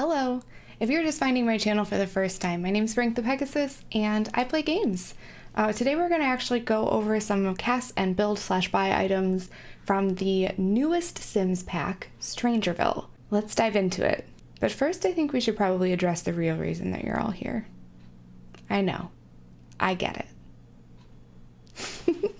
Hello! If you're just finding my channel for the first time, my name's Frank the Pegasus, and I play games. Uh, today we're going to actually go over some cast and build slash buy items from the newest Sims pack, Strangerville. Let's dive into it. But first I think we should probably address the real reason that you're all here. I know. I get it.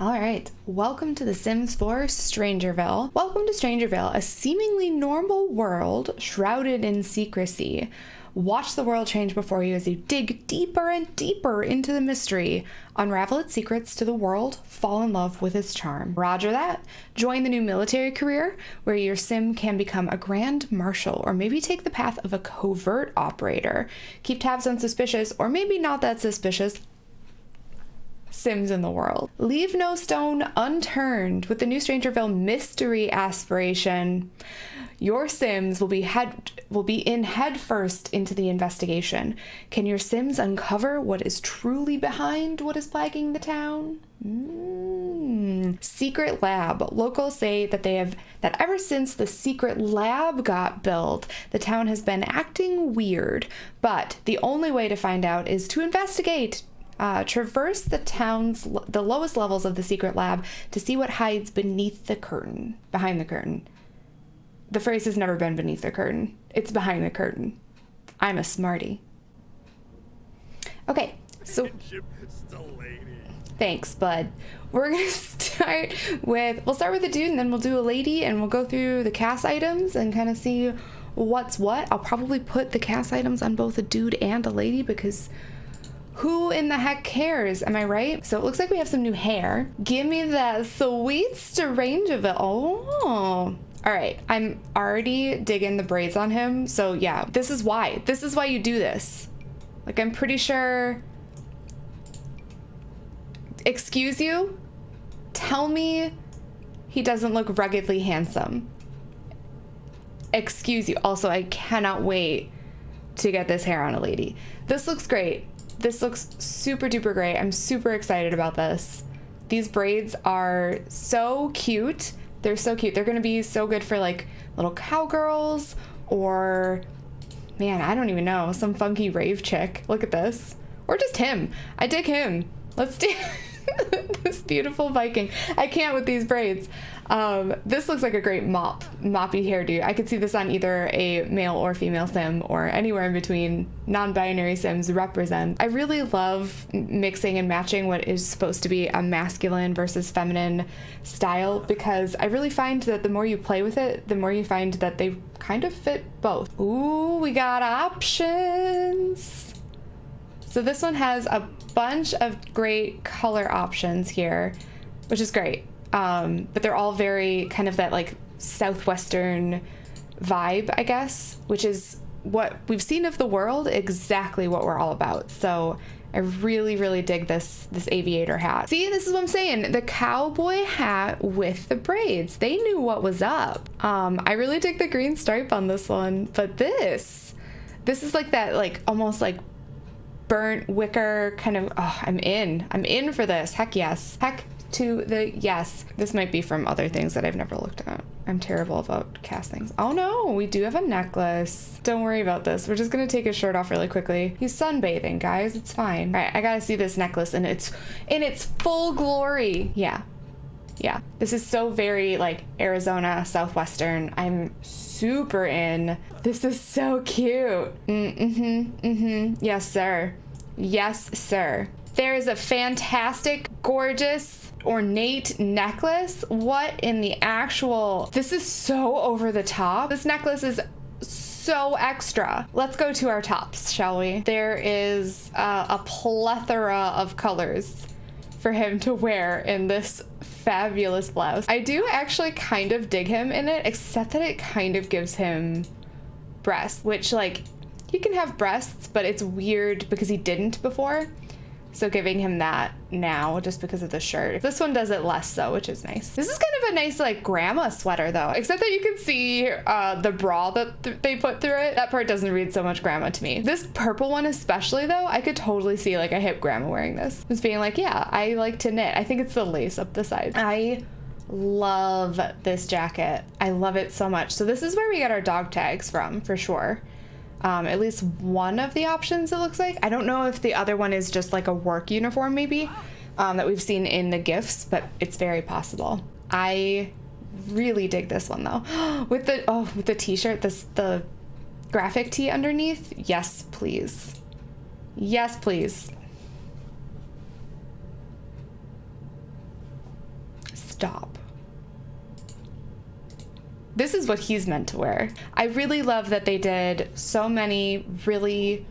All right, welcome to The Sims 4 Strangerville. Welcome to Strangerville, a seemingly normal world shrouded in secrecy. Watch the world change before you as you dig deeper and deeper into the mystery. Unravel its secrets to the world, fall in love with its charm. Roger that. Join the new military career where your sim can become a grand marshal or maybe take the path of a covert operator. Keep tabs on suspicious or maybe not that suspicious Sims in the world. Leave no stone unturned with the new Strangerville mystery aspiration. Your Sims will be head will be in headfirst into the investigation. Can your Sims uncover what is truly behind what is plaguing the town? Mm. Secret lab. Locals say that they have that ever since the secret lab got built, the town has been acting weird. But the only way to find out is to investigate uh, traverse the town's the lowest levels of the secret lab to see what hides beneath the curtain, behind the curtain. The phrase has never been beneath the curtain. It's behind the curtain. I'm a smarty. Okay, so thanks, bud. We're gonna start with we'll start with a dude and then we'll do a lady and we'll go through the cast items and kind of see what's what. I'll probably put the cast items on both a dude and a lady because who in the heck cares? Am I right? So it looks like we have some new hair. Give me that sweet strange of it. Oh. All right, I'm already digging the braids on him. So yeah, this is why. This is why you do this. Like I'm pretty sure. Excuse you? Tell me he doesn't look ruggedly handsome. Excuse you. Also, I cannot wait to get this hair on a lady. This looks great. This looks super duper great. I'm super excited about this. These braids are so cute. They're so cute. They're gonna be so good for like little cowgirls or man, I don't even know, some funky rave chick. Look at this. Or just him. I dig him. Let's do this beautiful Viking. I can't with these braids. Um, this looks like a great mop, moppy hairdo. I could see this on either a male or female sim or anywhere in between. Non-binary sims represent. I really love mixing and matching what is supposed to be a masculine versus feminine style because I really find that the more you play with it, the more you find that they kind of fit both. Ooh, we got options. So this one has a bunch of great color options here, which is great. Um, but they're all very kind of that like southwestern vibe, I guess, which is what we've seen of the world, exactly what we're all about. So I really, really dig this this aviator hat. See, this is what I'm saying. The cowboy hat with the braids. They knew what was up. Um, I really dig the green stripe on this one, but this, this is like that, like almost like burnt wicker kind of. Oh, I'm in. I'm in for this. Heck yes. Heck to the yes. This might be from other things that I've never looked at. I'm terrible about castings. Oh no, we do have a necklace. Don't worry about this. We're just gonna take his shirt off really quickly. He's sunbathing, guys. It's fine. All right, I gotta see this necklace in its in its full glory. Yeah, yeah. This is so very like Arizona Southwestern. I'm super in. This is so cute. Mm-hmm, mm-hmm. Yes, sir. Yes, sir. There is a fantastic, gorgeous ornate necklace. What in the actual? This is so over the top. This necklace is so extra. Let's go to our tops, shall we? There is uh, a plethora of colors for him to wear in this fabulous blouse. I do actually kind of dig him in it, except that it kind of gives him breasts, which like, he can have breasts, but it's weird because he didn't before. So giving him that now just because of the shirt. This one does it less so, which is nice. This is kind of a nice like grandma sweater though, except that you can see uh, the bra that th they put through it. That part doesn't read so much grandma to me. This purple one especially though, I could totally see like a hip grandma wearing this. Just being like, yeah, I like to knit. I think it's the lace up the side. I love this jacket. I love it so much. So this is where we get our dog tags from, for sure. Um, at least one of the options, it looks like. I don't know if the other one is just like a work uniform, maybe, um, that we've seen in the gifts, but it's very possible. I really dig this one though. with the oh, with the t-shirt, this the graphic tee underneath. Yes, please. Yes, please. Stop. This is what he's meant to wear. I really love that they did so many really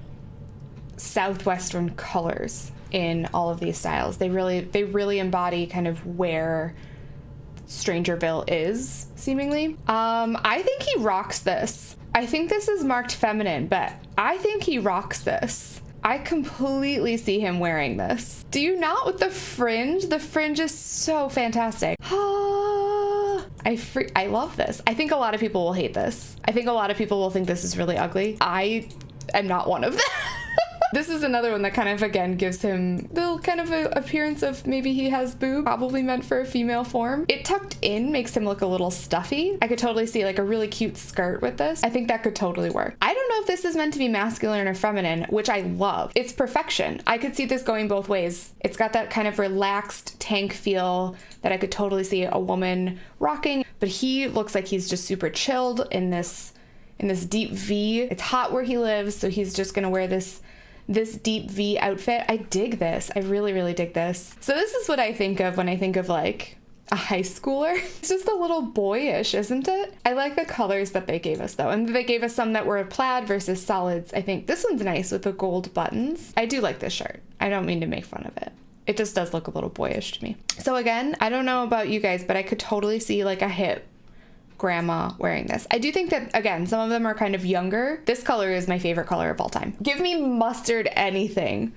southwestern colors in all of these styles. They really they really embody kind of where Strangerville is, seemingly. Um, I think he rocks this. I think this is marked feminine, but I think he rocks this. I completely see him wearing this. Do you not with the fringe? The fringe is so fantastic. I free I love this. I think a lot of people will hate this. I think a lot of people will think this is really ugly. I am not one of them. This is another one that kind of again gives him the kind of appearance of maybe he has boob, probably meant for a female form. It tucked in makes him look a little stuffy. I could totally see like a really cute skirt with this. I think that could totally work. I don't know if this is meant to be masculine or feminine, which I love. It's perfection. I could see this going both ways. It's got that kind of relaxed tank feel that I could totally see a woman rocking, but he looks like he's just super chilled in this in this deep V. It's hot where he lives, so he's just gonna wear this this deep V outfit. I dig this. I really, really dig this. So this is what I think of when I think of like a high schooler. It's just a little boyish, isn't it? I like the colors that they gave us though. And they gave us some that were plaid versus solids. I think this one's nice with the gold buttons. I do like this shirt. I don't mean to make fun of it. It just does look a little boyish to me. So again, I don't know about you guys, but I could totally see like a hip grandma wearing this. I do think that, again, some of them are kind of younger. This color is my favorite color of all time. Give me mustard anything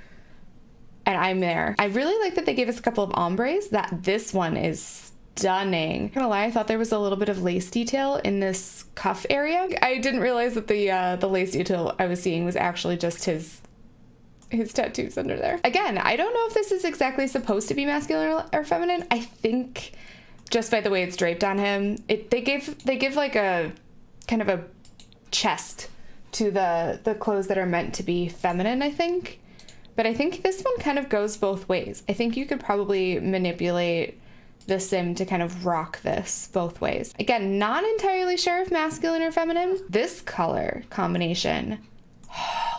and I'm there. I really like that they gave us a couple of ombres. That this one is stunning. I'm gonna lie, I thought there was a little bit of lace detail in this cuff area. I didn't realize that the uh, the lace detail I was seeing was actually just his his tattoos under there. Again, I don't know if this is exactly supposed to be masculine or feminine. I think just by the way it's draped on him. It they give they give like a kind of a chest to the the clothes that are meant to be feminine, I think. But I think this one kind of goes both ways. I think you could probably manipulate the sim to kind of rock this both ways. Again, not entirely sure if masculine or feminine. This color combination.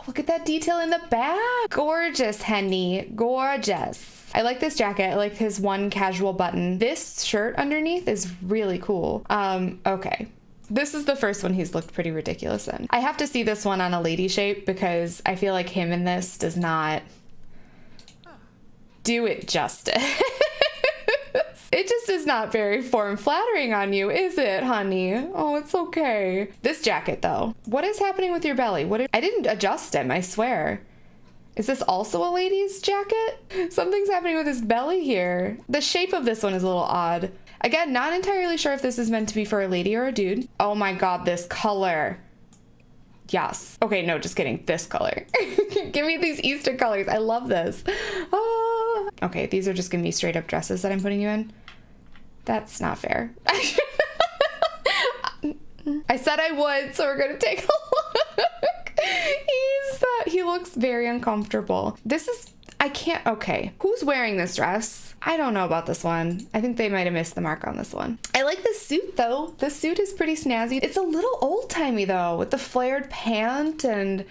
Look at that detail in the back. Gorgeous, Henny. Gorgeous. I like this jacket. I like his one casual button. This shirt underneath is really cool. Um, okay. This is the first one he's looked pretty ridiculous in. I have to see this one on a lady shape because I feel like him in this does not do it justice. It just is not very form flattering on you, is it, honey? Oh, it's okay. This jacket, though. What is happening with your belly? What? Are, I didn't adjust him, I swear. Is this also a lady's jacket? Something's happening with his belly here. The shape of this one is a little odd. Again, not entirely sure if this is meant to be for a lady or a dude. Oh my god, this color. Yes. Okay, no, just kidding. This color. Give me these Easter colors. I love this. Ah. Okay, these are just gonna be straight up dresses that I'm putting you in. That's not fair. I said I would, so we're gonna take a look. He's uh, he looks very uncomfortable. This is I can't okay. Who's wearing this dress? I don't know about this one. I think they might have missed the mark on this one. I like the suit though. The suit is pretty snazzy. It's a little old-timey though, with the flared pant and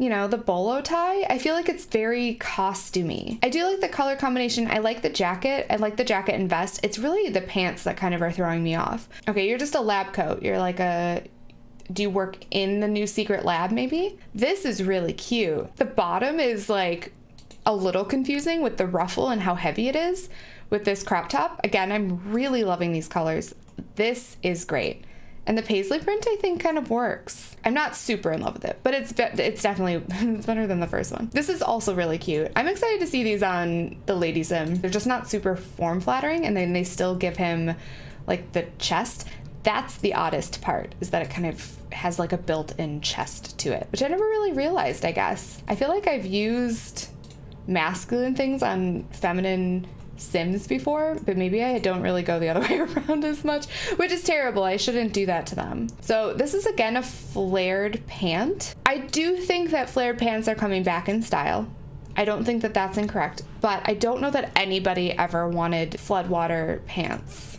you know, the bolo tie. I feel like it's very costumey. I do like the color combination. I like the jacket. I like the jacket and vest. It's really the pants that kind of are throwing me off. Okay, you're just a lab coat. You're like a do you work in the new secret lab maybe? This is really cute. The bottom is like a little confusing with the ruffle and how heavy it is with this crop top. Again, I'm really loving these colors. This is great. And the paisley print I think kind of works. I'm not super in love with it, but it's it's definitely it's better than the first one. This is also really cute. I'm excited to see these on the Lady Sim. They're just not super form flattering and then they still give him like the chest that's the oddest part is that it kind of has like a built-in chest to it which i never really realized i guess i feel like i've used masculine things on feminine Sims before, but maybe I don't really go the other way around as much, which is terrible. I shouldn't do that to them. So this is again a flared pant. I do think that flared pants are coming back in style. I don't think that that's incorrect, but I don't know that anybody ever wanted floodwater pants.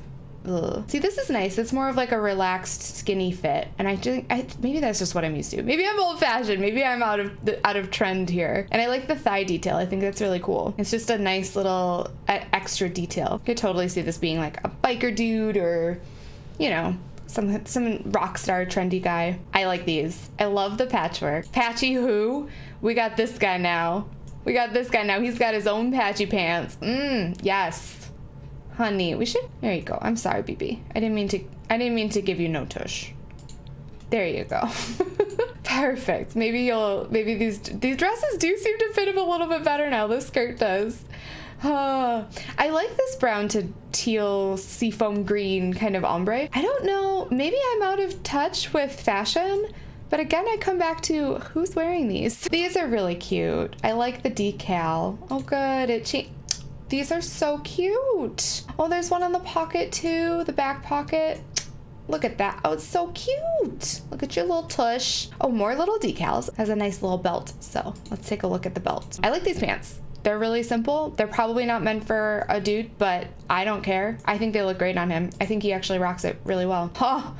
Ugh. See, this is nice. It's more of like a relaxed, skinny fit, and I think maybe that's just what I'm used to. Maybe I'm old-fashioned. Maybe I'm out of the, out of trend here. And I like the thigh detail. I think that's really cool. It's just a nice little uh, extra detail. Could totally see this being like a biker dude or, you know, some some rock star trendy guy. I like these. I love the patchwork. Patchy who? We got this guy now. We got this guy now. He's got his own patchy pants. Mmm, yes. Honey, we should there you go. I'm sorry, BB. I didn't mean to I didn't mean to give you no tush. There you go. Perfect. Maybe you'll maybe these these dresses do seem to fit him a little bit better now. This skirt does. Uh, I like this brown to teal seafoam green kind of ombre. I don't know, maybe I'm out of touch with fashion, but again, I come back to who's wearing these. These are really cute. I like the decal. Oh good, it changed these are so cute. Oh, there's one on the pocket too, the back pocket. Look at that. Oh, it's so cute. Look at your little tush. Oh, more little decals. Has a nice little belt. So let's take a look at the belt. I like these pants. They're really simple. They're probably not meant for a dude, but I don't care. I think they look great on him. I think he actually rocks it really well. Oh,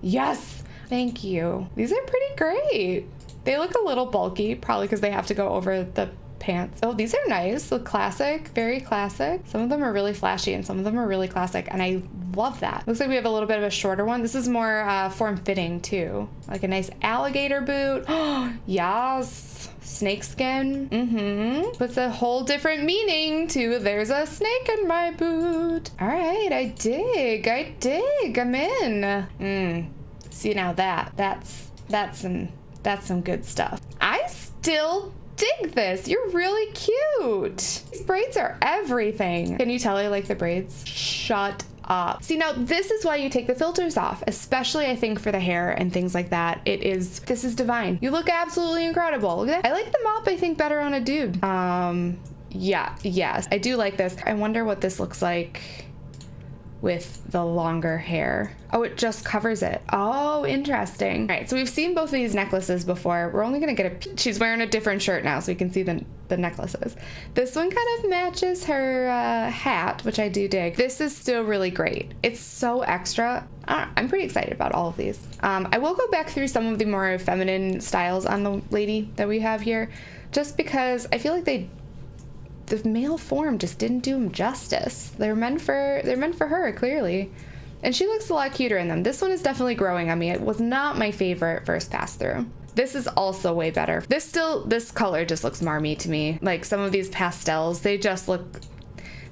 yes. Thank you. These are pretty great. They look a little bulky, probably because they have to go over the pants. Oh, these are nice. Look classic, very classic. Some of them are really flashy and some of them are really classic and I love that. Looks like we have a little bit of a shorter one. This is more uh, form fitting too. Like a nice alligator boot. Oh, yes. Snake skin. Mm-hmm. Puts a whole different meaning to there's a snake in my boot. All right, I dig, I dig, I'm in. Mm. See now that, that's, that's some, that's some good stuff. I still dig this. You're really cute. These braids are everything. Can you tell I like the braids? Shut up. See, now this is why you take the filters off, especially I think for the hair and things like that. It is, this is divine. You look absolutely incredible. Look at that. I like the mop, I think, better on a dude. Um, yeah, yes, I do like this. I wonder what this looks like with the longer hair. Oh, it just covers it. Oh, interesting. All right, so we've seen both of these necklaces before. We're only gonna get a, she's wearing a different shirt now so we can see the, the necklaces. This one kind of matches her uh, hat, which I do dig. This is still really great. It's so extra. I'm pretty excited about all of these. Um, I will go back through some of the more feminine styles on the lady that we have here, just because I feel like they the male form just didn't do him justice. They're meant for they're meant for her clearly. And she looks a lot cuter in them. This one is definitely growing on me. It was not my favorite first pass through. This is also way better. This still, this color just looks marmy to me. Like some of these pastels, they just look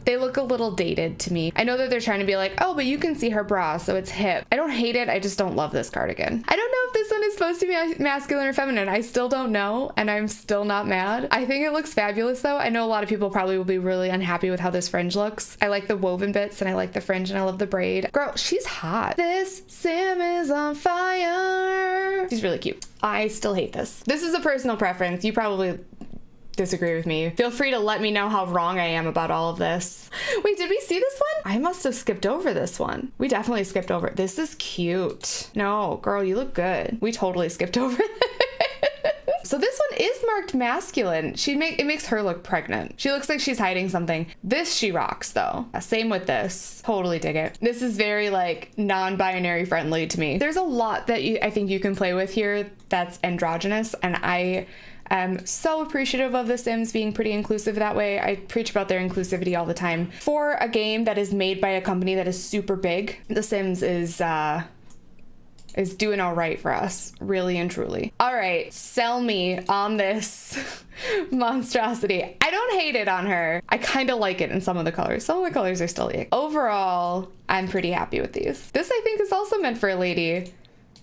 they look a little dated to me. I know that they're trying to be like, oh, but you can see her bra, so it's hip. I don't hate it. I just don't love this cardigan. I don't know if this one is supposed to be masculine or feminine. I still don't know, and I'm still not mad. I think it looks fabulous though. I know a lot of people probably will be really unhappy with how this fringe looks. I like the woven bits and I like the fringe and I love the braid. Girl, she's hot. This Sim is on fire. She's really cute. I still hate this. This is a personal preference. You probably disagree with me, feel free to let me know how wrong I am about all of this. Wait, did we see this one? I must have skipped over this one. We definitely skipped over it. This is cute. No, girl, you look good. We totally skipped over it. So this one is marked masculine. She make it makes her look pregnant. She looks like she's hiding something. This she rocks though. Same with this. Totally dig it. This is very like non-binary friendly to me. There's a lot that you, I think you can play with here that's androgynous and I I'm so appreciative of The Sims being pretty inclusive that way. I preach about their inclusivity all the time. For a game that is made by a company that is super big, The Sims is uh, is doing all right for us, really and truly. All right, sell me on this monstrosity. I don't hate it on her. I kind of like it in some of the colors. Some of the colors are still ick. Overall, I'm pretty happy with these. This I think is also meant for a lady.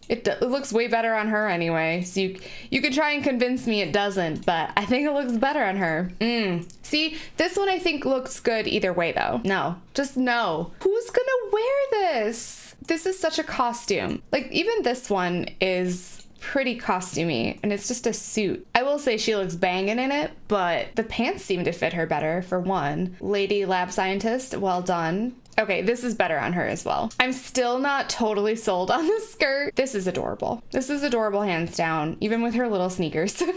It, it, looks way better on her anyway. So you you could try and convince me it doesn't, but I think it looks better on her. Mm. See, this one I think looks good either way though. No, just no. Who's gonna wear this? This is such a costume. Like even this one is pretty costumey and it's just a suit. I will say she looks banging in it, but the pants seem to fit her better for one. Lady lab scientist, well done. Okay, this is better on her as well. I'm still not totally sold on the skirt. This is adorable. This is adorable hands down, even with her little sneakers.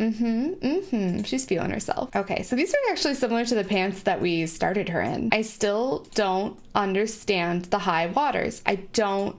Mm-hmm, mm-hmm. She's feeling herself. Okay, so these are actually similar to the pants that we started her in. I still don't understand the high waters. I don't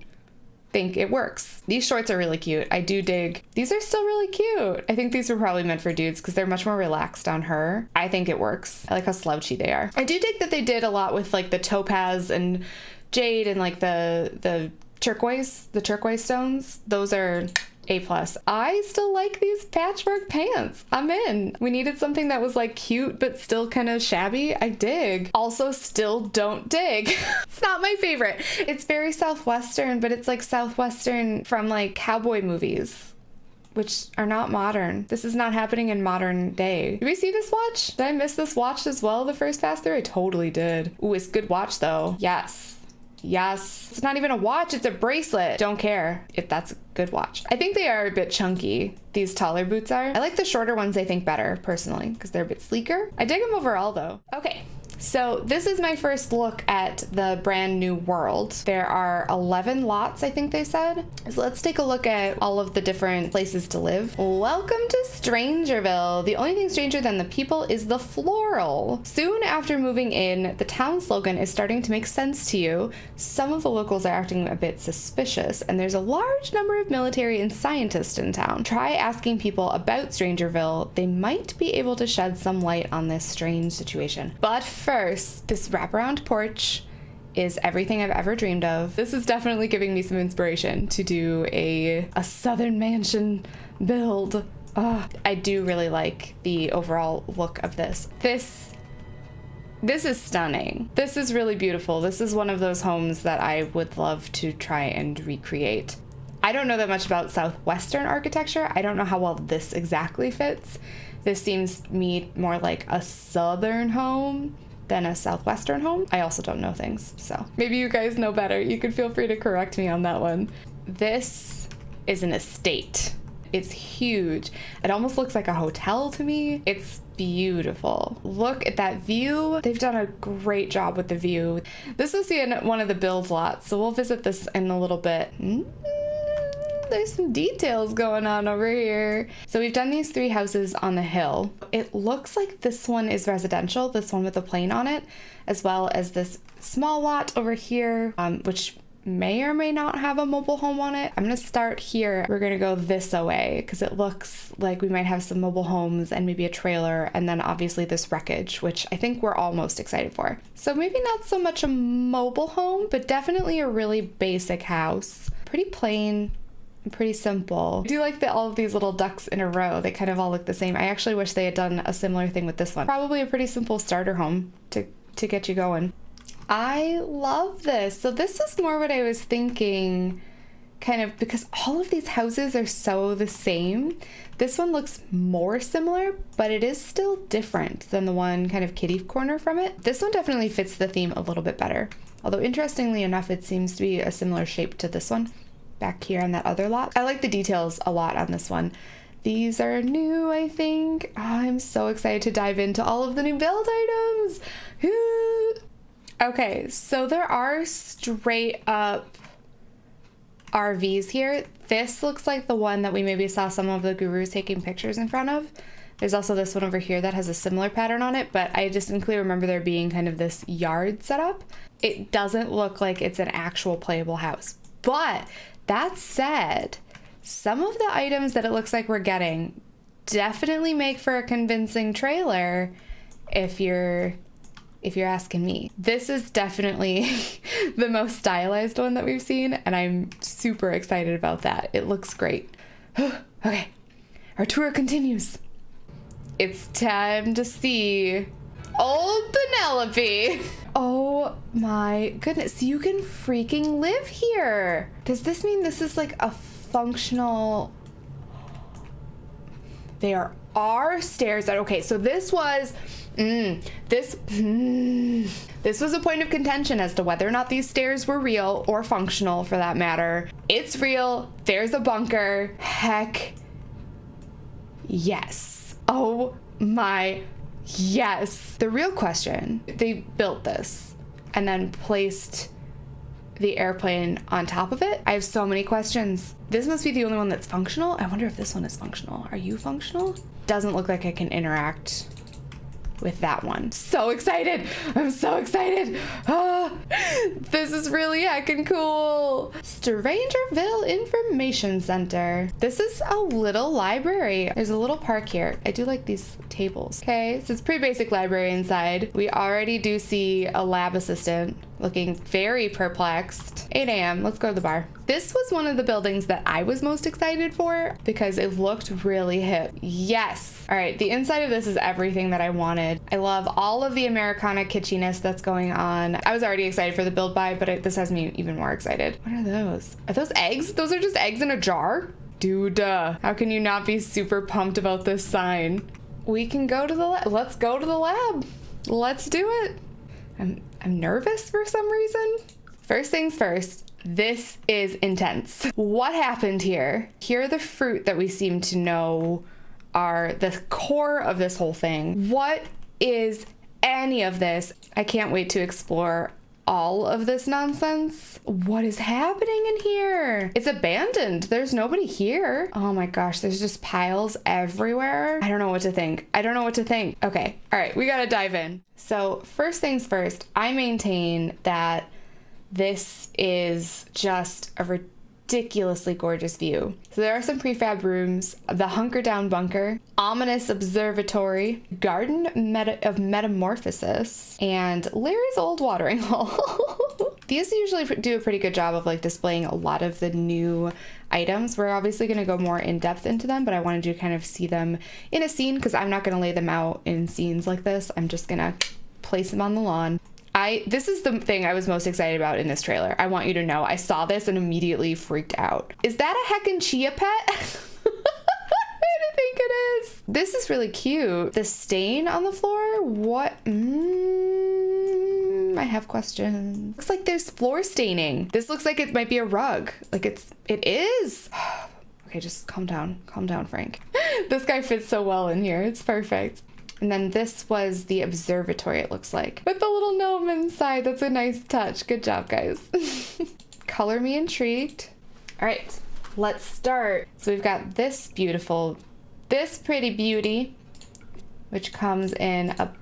think it works. These shorts are really cute. I do dig. These are still really cute. I think these were probably meant for dudes because they're much more relaxed on her. I think it works. I like how slouchy they are. I do dig that they did a lot with like the topaz and jade and like the the turquoise, the turquoise stones. Those are a plus. I still like these patchwork pants. I'm in. We needed something that was like cute but still kind of shabby. I dig. Also, still don't dig. it's not my favorite. It's very southwestern, but it's like southwestern from like cowboy movies which are not modern. This is not happening in modern day. Did we see this watch? Did I miss this watch as well the first pass through? I totally did. Ooh, it's good watch though. Yes. Yes. It's not even a watch, it's a bracelet. Don't care if that's a good watch. I think they are a bit chunky, these taller boots are. I like the shorter ones, I think, better, personally, because they're a bit sleeker. I dig them overall, though. Okay, so this is my first look at the brand new world. There are 11 lots, I think they said. So let's take a look at all of the different places to live. Welcome to Strangerville. The only thing stranger than the people is the floral. Soon after moving in, the town slogan is starting to make sense to you. Some of the locals are acting a bit suspicious, and there's a large number of military and scientists in town. Try asking people about Strangerville. They might be able to shed some light on this strange situation. But first, this wraparound porch is everything I've ever dreamed of. This is definitely giving me some inspiration to do a, a southern mansion build. Oh, I do really like the overall look of this. This this is stunning. This is really beautiful. This is one of those homes that I would love to try and recreate. I don't know that much about Southwestern architecture. I don't know how well this exactly fits. This seems me more like a Southern home than a Southwestern home. I also don't know things, so maybe you guys know better. You could feel free to correct me on that one. This is an estate. It's huge. It almost looks like a hotel to me. It's beautiful. Look at that view. They've done a great job with the view. This is in one of the build lots, so we'll visit this in a little bit. Mm there's some details going on over here. So we've done these three houses on the hill. It looks like this one is residential, this one with the plane on it, as well as this small lot over here, um, which may or may not have a mobile home on it. I'm gonna start here. We're gonna go this away because it looks like we might have some mobile homes and maybe a trailer and then obviously this wreckage, which I think we're all most excited for. So maybe not so much a mobile home, but definitely a really basic house. Pretty plain, pretty simple. I do like that all of these little ducks in a row. They kind of all look the same. I actually wish they had done a similar thing with this one. Probably a pretty simple starter home to, to get you going. I love this. So this is more what I was thinking kind of because all of these houses are so the same. This one looks more similar, but it is still different than the one kind of kitty corner from it. This one definitely fits the theme a little bit better. Although interestingly enough, it seems to be a similar shape to this one back here on that other lot. I like the details a lot on this one. These are new, I think. Oh, I'm so excited to dive into all of the new build items. okay, so there are straight up RVs here. This looks like the one that we maybe saw some of the gurus taking pictures in front of. There's also this one over here that has a similar pattern on it, but I distinctly remember there being kind of this yard setup. It doesn't look like it's an actual playable house, but that said, some of the items that it looks like we're getting definitely make for a convincing trailer if you're if you're asking me. This is definitely the most stylized one that we've seen and I'm super excited about that. It looks great. okay. Our tour continues. It's time to see old Penelope. Oh my goodness, you can freaking live here. Does this mean this is like a functional... There are stairs that, okay, so this was Mm, this mm, this was a point of contention as to whether or not these stairs were real or functional for that matter. It's real. There's a bunker. Heck yes. Oh my yes. The real question, they built this and then placed the airplane on top of it. I have so many questions. This must be the only one that's functional. I wonder if this one is functional. Are you functional? Doesn't look like I can interact with that one. So excited. I'm so excited. Ah, this is really heckin' cool. Strangerville Information Center. This is a little library. There's a little park here. I do like these tables. Okay, so it's pretty basic library inside. We already do see a lab assistant looking very perplexed. 8 a.m. Let's go to the bar. This was one of the buildings that I was most excited for because it looked really hip. Yes. All right, the inside of this is everything that I wanted. I love all of the Americana kitschiness that's going on. I was already excited for the build buy, but it, this has me even more excited. What are those? Are those eggs? Those are just eggs in a jar? Dude, uh, how can you not be super pumped about this sign? We can go to the lab. Let's go to the lab. Let's do it. I'm, I'm nervous for some reason. First things first, this is intense. What happened here? Here are the fruit that we seem to know are the core of this whole thing. What is any of this? I can't wait to explore all of this nonsense. What is happening in here? It's abandoned. There's nobody here. Oh my gosh, there's just piles everywhere. I don't know what to think. I don't know what to think. Okay, all right, we gotta dive in. So first things first, I maintain that this is just a ridiculously gorgeous view. So there are some prefab rooms, the Hunker Down Bunker, Ominous Observatory, Garden Meta of Metamorphosis, and Larry's Old Watering Hole. These usually do a pretty good job of like displaying a lot of the new items. We're obviously going to go more in depth into them, but I wanted to kind of see them in a scene because I'm not going to lay them out in scenes like this. I'm just going to place them on the lawn. I this is the thing I was most excited about in this trailer. I want you to know I saw this and immediately freaked out. Is that a heckin' chia pet? I think it is. This is really cute. The stain on the floor? What? Mm, I have questions. Looks like there's floor staining. This looks like it might be a rug. Like it's, it is. okay, just calm down. Calm down, Frank. this guy fits so well in here. It's perfect. And then this was the observatory, it looks like. With the little gnome inside. That's a nice touch. Good job, guys. Color me intrigued. All right, let's start. So we've got this beautiful, this pretty beauty, which comes in a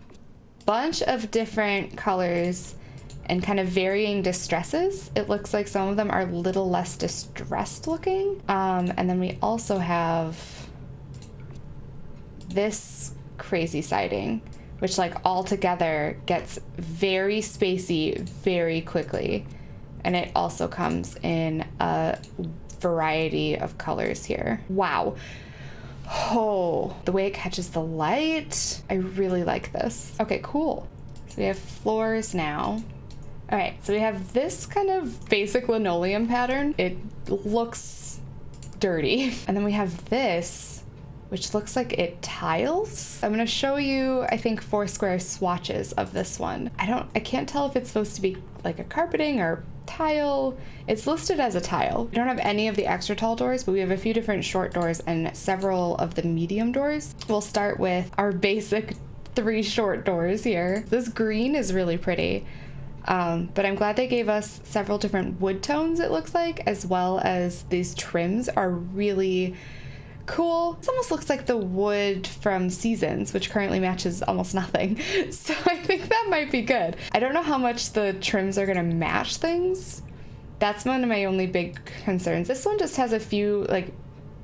bunch of different colors and kind of varying distresses. It looks like some of them are a little less distressed looking. Um, and then we also have this crazy siding, which like all together gets very spacey very quickly. And it also comes in a variety of colors here. Wow. Oh, the way it catches the light. I really like this. Okay, cool. So we have floors now. All right, so we have this kind of basic linoleum pattern. It looks dirty. And then we have this which looks like it tiles. I'm gonna show you, I think, four square swatches of this one. I don't, I can't tell if it's supposed to be like a carpeting or tile. It's listed as a tile. We don't have any of the extra tall doors, but we have a few different short doors and several of the medium doors. We'll start with our basic three short doors here. This green is really pretty. Um, but I'm glad they gave us several different wood tones, it looks like, as well as these trims are really cool. This almost looks like the wood from Seasons, which currently matches almost nothing. So I think that might be good. I don't know how much the trims are gonna match things. That's one of my only big concerns. This one just has a few like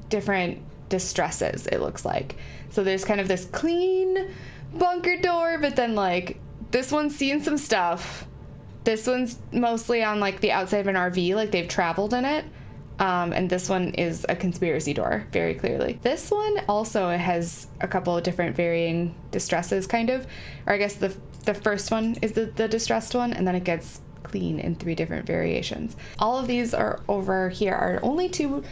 different distresses, it looks like. So there's kind of this clean bunker door, but then like this one's seen some stuff. This one's mostly on like the outside of an RV, like they've traveled in it. Um, and this one is a conspiracy door, very clearly. This one also has a couple of different varying distresses, kind of. Or I guess the, the first one is the, the distressed one, and then it gets clean in three different variations. All of these are over here are only two,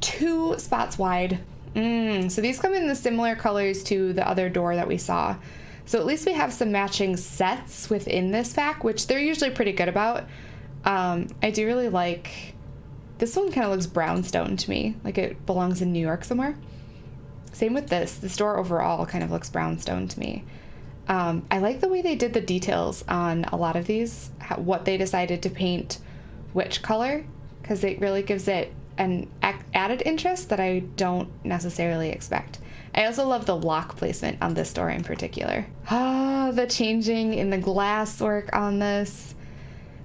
two spots wide. Mm, so these come in the similar colors to the other door that we saw. So at least we have some matching sets within this pack, which they're usually pretty good about. Um, I do really like, this one kind of looks brownstone to me, like it belongs in New York somewhere. Same with this, the store overall kind of looks brownstone to me. Um, I like the way they did the details on a lot of these, how, what they decided to paint which color, because it really gives it an added interest that I don't necessarily expect. I also love the lock placement on this door in particular. Ah, the changing in the glass work on this.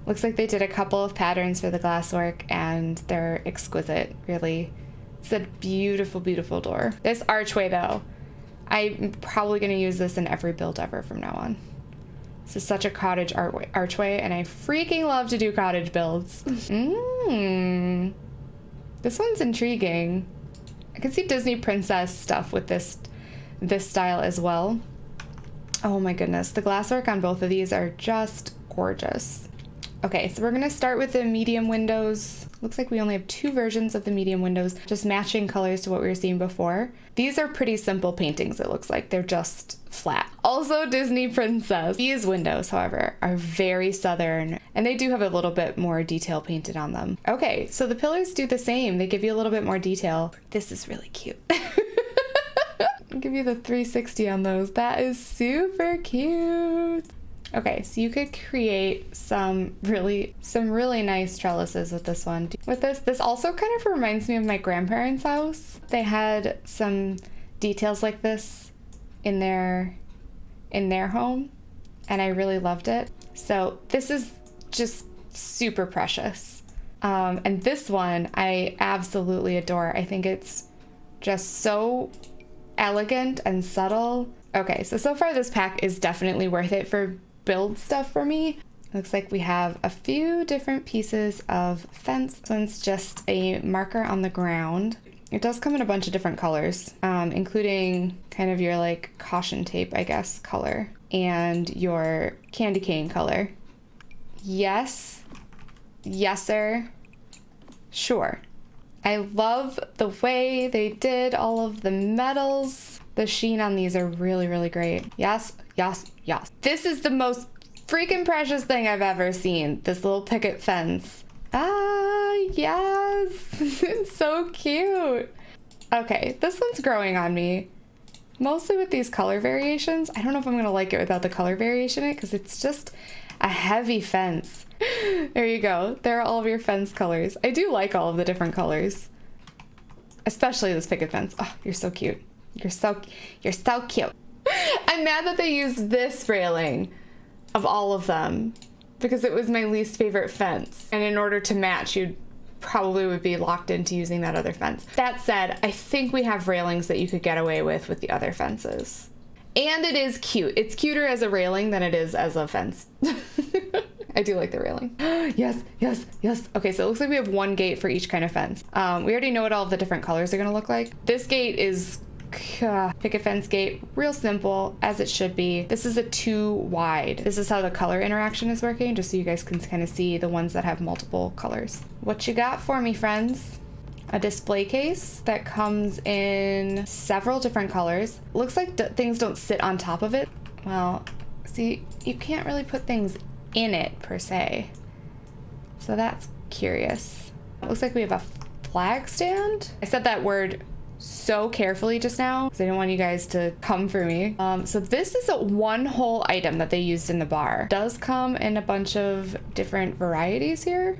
Looks like they did a couple of patterns for the glasswork and they're exquisite, really. It's a beautiful, beautiful door. This archway though, I'm probably gonna use this in every build ever from now on. This is such a cottage archway and I freaking love to do cottage builds. Mmm. This one's intriguing. I can see Disney princess stuff with this this style as well. Oh my goodness, the glasswork on both of these are just gorgeous. Okay, so we're gonna start with the medium windows. Looks like we only have two versions of the medium windows, just matching colors to what we were seeing before. These are pretty simple paintings, it looks like. They're just flat. Also Disney Princess. These windows, however, are very southern, and they do have a little bit more detail painted on them. Okay, so the pillars do the same. They give you a little bit more detail. This is really cute. I'll give you the 360 on those. That is super cute. Okay, so you could create some really some really nice trellises with this one. With this, this also kind of reminds me of my grandparents' house. They had some details like this in their in their home and I really loved it. So this is just super precious. Um, and this one I absolutely adore. I think it's just so elegant and subtle. Okay, so so far this pack is definitely worth it for build stuff for me. Looks like we have a few different pieces of fence. This one's just a marker on the ground. It does come in a bunch of different colors, um, including kind of your like caution tape, I guess, color and your candy cane color. Yes. Yes, sir. Sure. I love the way they did all of the metals. The sheen on these are really, really great. Yes, yes, yes. This is the most freaking precious thing I've ever seen. This little picket fence. Ah, yes. it's so cute. Okay, this one's growing on me. Mostly with these color variations. I don't know if I'm gonna like it without the color variation in it because it's just a heavy fence. there you go. There are all of your fence colors. I do like all of the different colors. Especially this picket fence. Oh, you're so cute. You're so, you're so cute. I'm mad that they used this railing of all of them because it was my least favorite fence. And in order to match, you probably would be locked into using that other fence. That said, I think we have railings that you could get away with with the other fences. And it is cute. It's cuter as a railing than it is as a fence. I do like the railing. yes, yes, yes. Okay, so it looks like we have one gate for each kind of fence. Um, we already know what all the different colors are gonna look like. This gate is Uh, picket fence gate, real simple as it should be. This is a two wide. This is how the color interaction is working, just so you guys can kind of see the ones that have multiple colors. What you got for me, friends? a display case that comes in several different colors. Looks like things don't sit on top of it. Well, see, you can't really put things in it per se. So that's curious. Looks like we have a flag stand. I said that word so carefully just now because I didn't want you guys to come for me. Um, so this is a one whole item that they used in the bar. It does come in a bunch of different varieties here.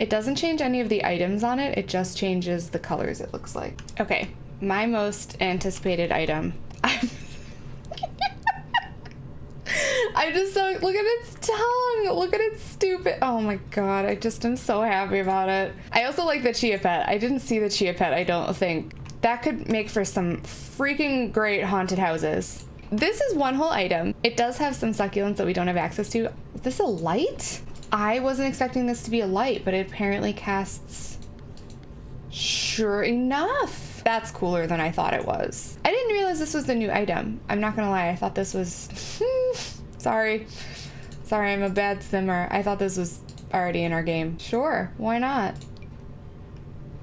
It doesn't change any of the items on it, it just changes the colors it looks like. Okay, my most anticipated item. I just so look at its tongue. Look at its stupid. Oh my god, I just am so happy about it. I also like the chia pet. I didn't see the chia pet, I don't think. That could make for some freaking great haunted houses. This is one whole item. It does have some succulents that we don't have access to. Is this a light? I wasn't expecting this to be a light, but it apparently casts... Sure enough. That's cooler than I thought it was. I didn't realize this was the new item. I'm not gonna lie, I thought this was... Hmm, Sorry. Sorry, I'm a bad simmer. I thought this was already in our game. Sure, why not?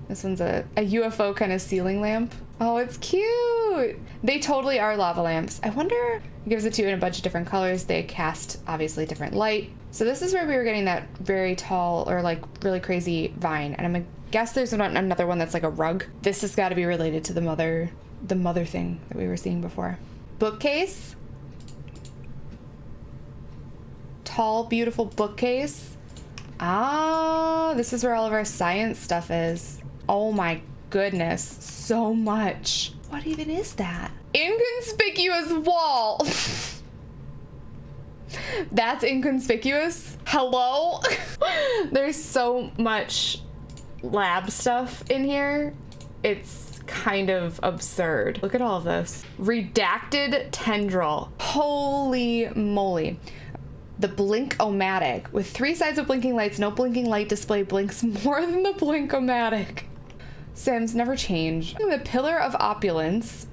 This one's a, a UFO kind of ceiling lamp. Oh, it's cute. They totally are lava lamps. I wonder, it gives it to you in a bunch of different colors. They cast obviously different light. So this is where we were getting that very tall or like really crazy vine. And I'm gonna guess there's another one that's like a rug. This has got to be related to the mother, the mother thing that we were seeing before. Bookcase. Tall, beautiful bookcase. Ah, this is where all of our science stuff is. Oh my goodness, so much. What even is that? Inconspicuous wall. That's inconspicuous. Hello? There's so much lab stuff in here. It's kind of absurd. Look at all of this. Redacted tendril. Holy moly. The Blink-O-Matic. With three sides of blinking lights, no blinking light display blinks more than the Blink-O-Matic. Sims never change. The Pillar of Opulence.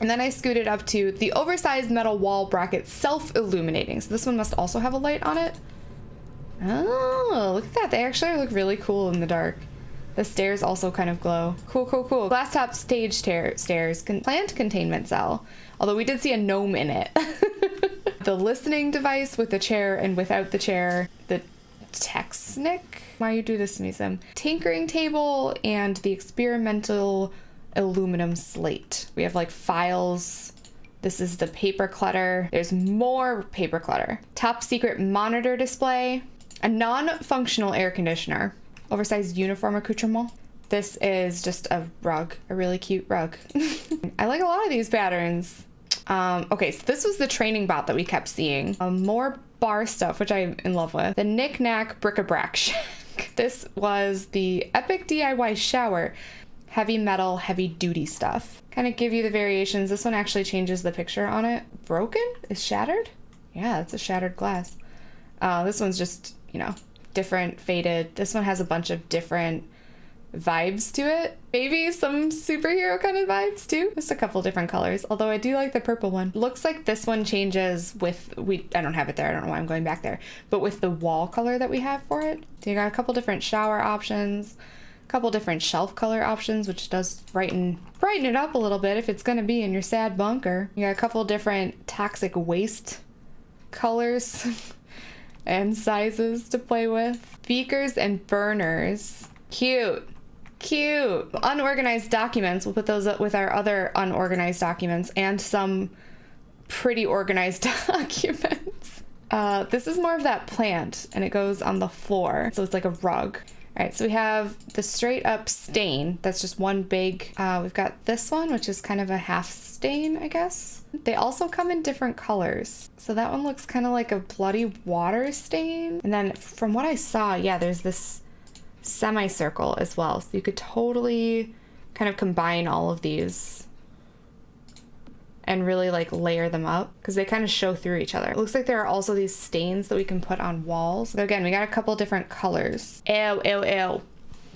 And then I scooted up to the oversized metal wall bracket self-illuminating. So this one must also have a light on it. Oh, look at that. They actually look really cool in the dark. The stairs also kind of glow. Cool, cool, cool. Glass top stage stairs. Con plant containment cell. Although we did see a gnome in it. the listening device with the chair and without the chair. The Texnic? Why you do this to me, Sim? Tinkering table and the experimental aluminum slate. We have like files. This is the paper clutter. There's more paper clutter. Top secret monitor display. A non-functional air conditioner. Oversized uniform accoutrement. This is just a rug, a really cute rug. I like a lot of these patterns. Um, okay, so this was the training bot that we kept seeing. Um, more bar stuff, which I'm in love with. The Knick Knack Bric-a-Brac Shack. this was the Epic DIY Shower. Heavy metal, heavy duty stuff. Kind of give you the variations. This one actually changes the picture on it. Broken? Is shattered? Yeah, it's a shattered glass. Uh, this one's just, you know, different, faded. This one has a bunch of different vibes to it. Maybe some superhero kind of vibes too. Just a couple different colors, although I do like the purple one. Looks like this one changes with, we. I don't have it there, I don't know why I'm going back there, but with the wall color that we have for it. So you got a couple different shower options, a couple different shelf color options, which does brighten, brighten it up a little bit if it's gonna be in your sad bunker. You got a couple different toxic waste colors and sizes to play with. Beakers and burners. Cute. Cute. Unorganized documents. We'll put those up with our other unorganized documents and some pretty organized documents. Uh, this is more of that plant and it goes on the floor. So it's like a rug. All right, so we have the straight up stain. That's just one big, uh, we've got this one, which is kind of a half stain, I guess. They also come in different colors. So that one looks kind of like a bloody water stain. And then from what I saw, yeah, there's this semicircle as well. So you could totally kind of combine all of these and really like layer them up because they kind of show through each other. It looks like there are also these stains that we can put on walls. So again, we got a couple different colors. Ew, ew, ew.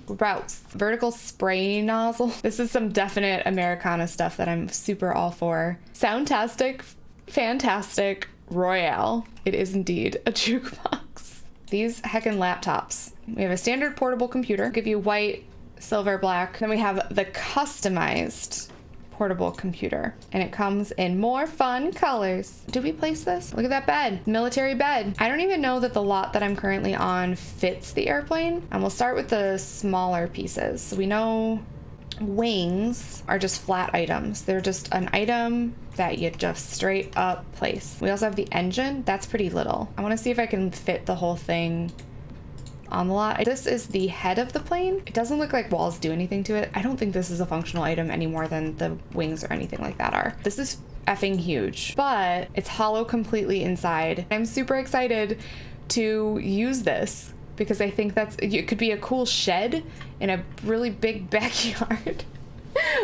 Gross. Vertical spray nozzle. This is some definite Americana stuff that I'm super all for. Soundtastic, fantastic, royale. It is indeed a jukebox. These heckin' laptops. We have a standard portable computer, give you white, silver, black. Then we have the customized portable computer and it comes in more fun colors. Did we place this? Look at that bed, military bed. I don't even know that the lot that I'm currently on fits the airplane. And we'll start with the smaller pieces. So we know wings are just flat items. They're just an item that you just straight up place. We also have the engine. That's pretty little. I want to see if I can fit the whole thing on the lot. This is the head of the plane. It doesn't look like walls do anything to it. I don't think this is a functional item any more than the wings or anything like that are. This is effing huge, but it's hollow completely inside. I'm super excited to use this because I think that's it could be a cool shed in a really big backyard.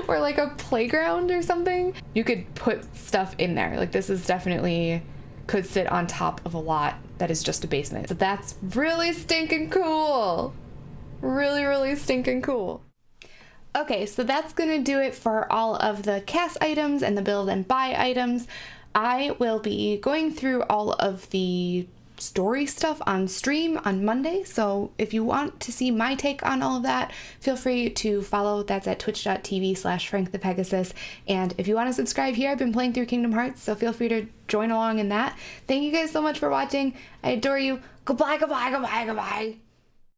or like a playground or something. You could put stuff in there. Like this is definitely could sit on top of a lot that is just a basement. So that's really stinking cool. Really, really stinking cool. Okay, so that's gonna do it for all of the cast items and the build and buy items. I will be going through all of the story stuff on stream on Monday. So if you want to see my take on all of that, feel free to follow. That's at twitch.tv slash Frank the Pegasus. And if you want to subscribe here, I've been playing through Kingdom Hearts, so feel free to join along in that. Thank you guys so much for watching. I adore you. Goodbye, goodbye, goodbye, goodbye.